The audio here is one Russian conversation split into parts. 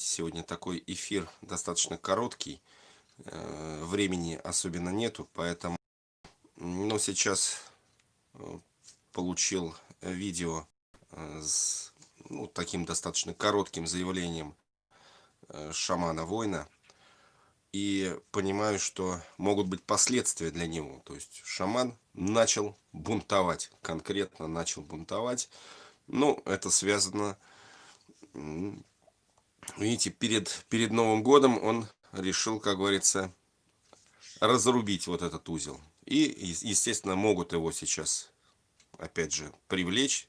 знаете, сегодня такой эфир достаточно короткий. Э, времени особенно нету, поэтому... Но сейчас э, получил видео с ну, таким достаточно коротким заявлением шамана-воина. И понимаю, что могут быть последствия для него. То есть шаман начал бунтовать, конкретно начал бунтовать. Ну, это связано видите, перед, перед Новым годом он решил, как говорится, разрубить вот этот узел. И, естественно, могут его сейчас, опять же, привлечь.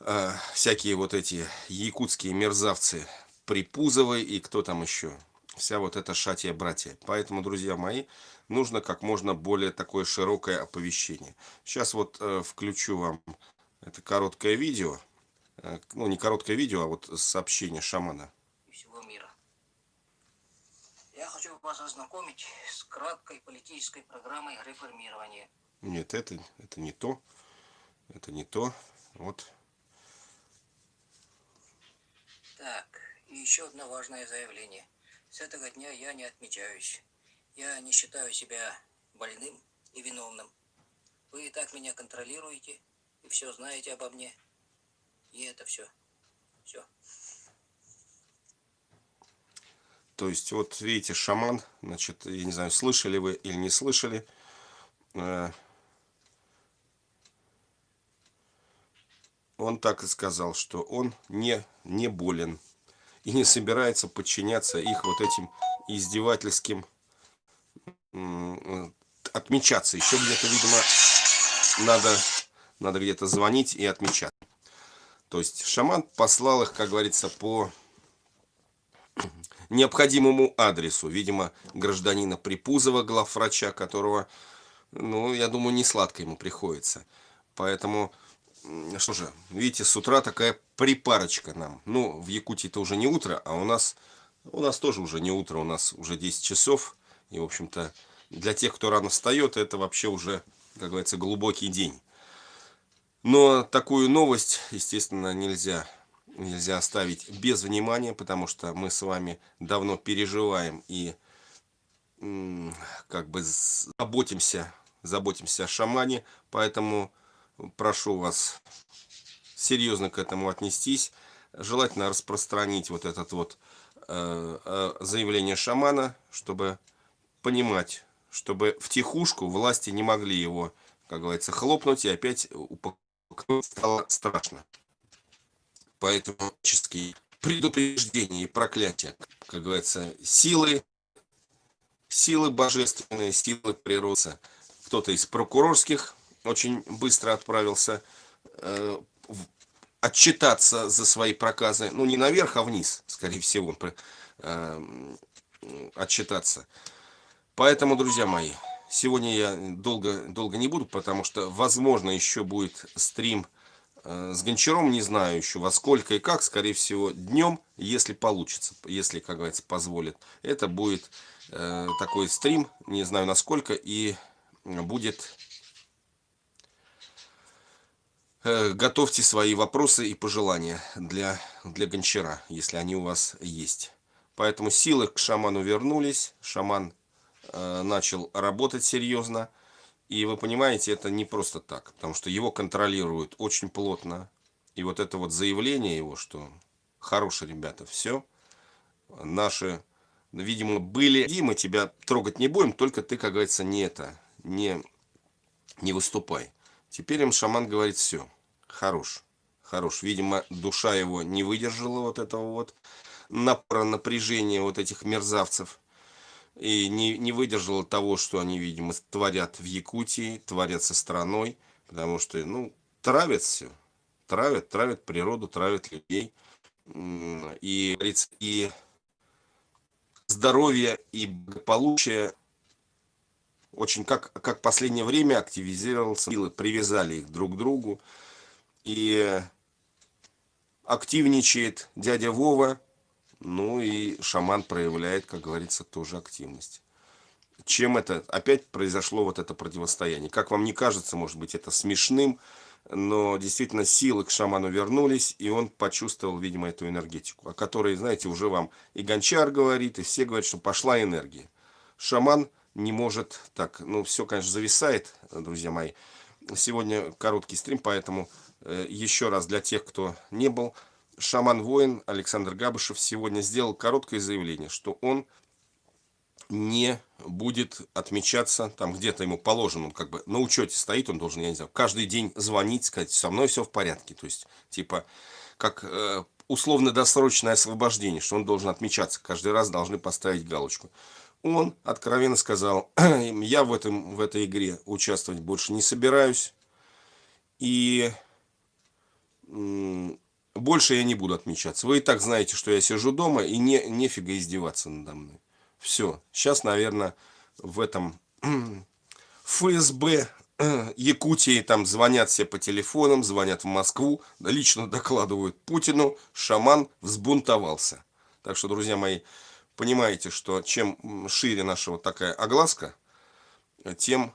Э, всякие вот эти якутские мерзавцы, Припузовы и кто там еще. Вся вот эта шатия-братья. Поэтому, друзья мои, нужно как можно более такое широкое оповещение. Сейчас вот э, включу вам это короткое видео. Э, ну, не короткое видео, а вот сообщение шамана. Всего мира. Я хочу вас ознакомить с краткой политической программой реформирования. Нет, это, это не то. Это не то. Вот. Так, и еще одно важное заявление. С этого дня я не отмечаюсь. Я не считаю себя больным и виновным. Вы и так меня контролируете и все знаете обо мне. И это все. Все. То есть, вот видите, шаман, значит, я не знаю, слышали вы или не слышали, э, он так и сказал, что он не, не болен и не собирается подчиняться их вот этим издевательским отмечаться. Еще где-то, видимо, надо, надо где-то звонить и отмечать. То есть шаман послал их, как говорится, по необходимому адресу. Видимо, гражданина Припузова, главврача, которого, ну, я думаю, не сладко ему приходится. Поэтому, что же, видите, с утра такая припарочка нам. Ну, в Якутии это уже не утро, а у нас, у нас тоже уже не утро, у нас уже 10 часов. И, в общем-то, для тех, кто рано встает, это вообще уже, как говорится, глубокий день. Но такую новость, естественно, нельзя, нельзя оставить без внимания, потому что мы с вами давно переживаем и как бы заботимся, заботимся о шамане, поэтому прошу вас серьезно к этому отнестись. Желательно распространить вот этот вот э, э, заявление шамана, чтобы понимать, чтобы в тихушку власти не могли его, как говорится, хлопнуть и опять упаковать стало страшно. Поэтому предупреждения и проклятия, как говорится, силы, силы божественные, силы природы. Кто-то из прокурорских очень быстро отправился э, отчитаться за свои проказы. Ну, не наверх, а вниз, скорее всего, э, отчитаться. Поэтому, друзья мои, Сегодня я долго, долго не буду, потому что, возможно, еще будет стрим э, с Гончаром. Не знаю еще во сколько и как. Скорее всего, днем, если получится, если, как говорится, позволит. Это будет э, такой стрим, не знаю насколько, и будет... Э, готовьте свои вопросы и пожелания для, для Гончара, если они у вас есть. Поэтому силы к шаману вернулись. Шаман начал работать серьезно. И вы понимаете, это не просто так, потому что его контролируют очень плотно. И вот это вот заявление его, что хорошие ребята, все, наши, видимо, были, и мы тебя трогать не будем, только ты, как говорится, не это, не, не выступай. Теперь им шаман говорит, все, хорош, хорош. Видимо, душа его не выдержала вот этого вот напора, напряжения вот этих мерзавцев и не, не выдержала того, что они, видимо, творят в Якутии, творят со страной, потому что, ну, травят все, травят, травят природу, травят людей, и, и здоровье и благополучие очень, как, как последнее время активизировался, силы привязали их друг к другу, и активничает дядя Вова, ну и шаман проявляет, как говорится, тоже активность. Чем это опять произошло вот это противостояние? Как вам не кажется, может быть, это смешным? но действительно силы к шаману вернулись, и он почувствовал, видимо, эту энергетику, о которой, знаете, уже вам и Гончар говорит, и все говорят, что пошла энергия. Шаман не может так, ну, все, конечно, зависает, друзья мои. Сегодня короткий стрим, поэтому э, еще раз для тех, кто не был, шаман-воин Александр Габышев сегодня сделал короткое заявление, что он не будет отмечаться, там где-то ему положено, он как бы на учете стоит, он должен, я не знаю, каждый день звонить, сказать, со мной все в порядке. То есть, типа, как э, условно-досрочное освобождение, что он должен отмечаться, каждый раз должны поставить галочку. Он откровенно сказал, я в, этом, в этой игре участвовать больше не собираюсь, и больше я не буду отмечаться. Вы и так знаете, что я сижу дома, и не, нефига издеваться надо мной. Все. Сейчас, наверное, в этом ФСБ Якутии там звонят все по телефонам, звонят в Москву, лично докладывают Путину, шаман взбунтовался. Так что, друзья мои, понимаете, что чем шире наша вот такая огласка, тем,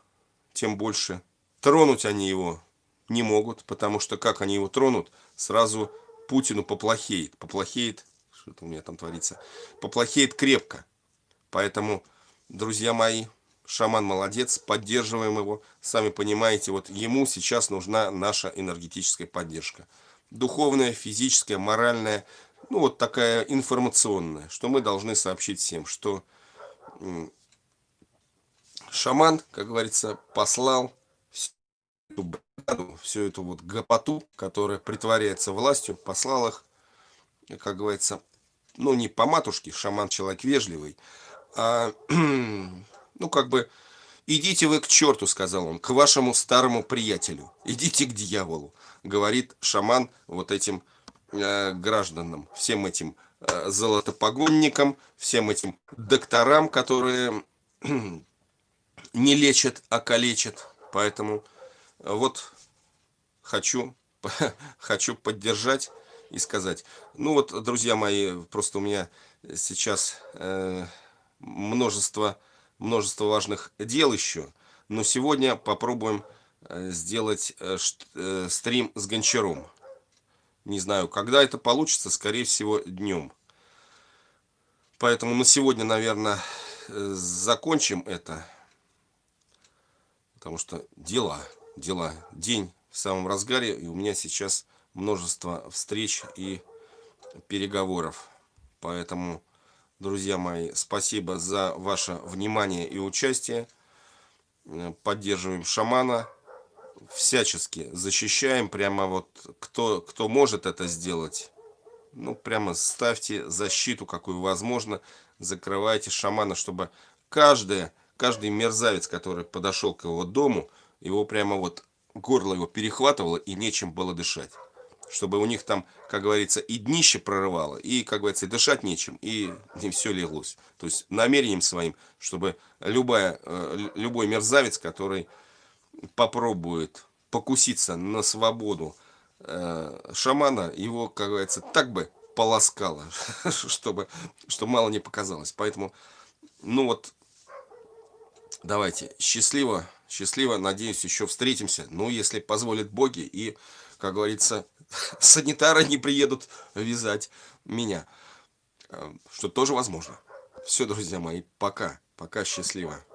тем больше тронуть они его не могут, потому что как они его тронут, сразу Путину поплохеет. Поплохеет, что-то у меня там творится, поплохеет крепко. Поэтому, друзья мои, шаман молодец, поддерживаем его. Сами понимаете, вот ему сейчас нужна наша энергетическая поддержка. Духовная, физическая, моральная, ну вот такая информационная, что мы должны сообщить всем, что шаман, как говорится, послал всю эту вот гопоту, которая притворяется властью, послал их, как говорится, ну не по матушке, шаман человек вежливый, а, ну, как бы, идите вы к черту, сказал он, к вашему старому приятелю, идите к дьяволу, говорит шаман вот этим э, гражданам, всем этим э, золотопогонникам, всем этим докторам, которые не лечат, а калечат. Поэтому вот хочу, хочу поддержать и сказать. Ну вот, друзья мои, просто у меня сейчас... Э, множество, множество важных дел еще. Но сегодня попробуем э, сделать э, э, стрим с Гончаром. Не знаю, когда это получится, скорее всего, днем. Поэтому на сегодня, наверное, закончим это. Потому что дела, дела. День в самом разгаре, и у меня сейчас множество встреч и переговоров. Поэтому Друзья мои, спасибо за ваше внимание и участие. Поддерживаем шамана. Всячески защищаем. Прямо вот кто, кто может это сделать, ну прямо ставьте защиту, какую возможно. Закрывайте шамана, чтобы каждый, каждый мерзавец, который подошел к его дому, его прямо вот горло его перехватывало и нечем было дышать чтобы у них там, как говорится, и днище прорывало, и, как говорится, и дышать нечем, и не все леглось. То есть намерением своим, чтобы любая, э, любой мерзавец, который попробует покуситься на свободу э, шамана, его, как говорится, так бы полоскало, чтобы, чтобы мало не показалось. Поэтому, ну вот, давайте, счастливо, счастливо, надеюсь, еще встретимся, ну, если позволят боги, и, как говорится, санитары не приедут вязать меня. Э, что тоже возможно. Все, друзья мои, пока. Пока счастливо.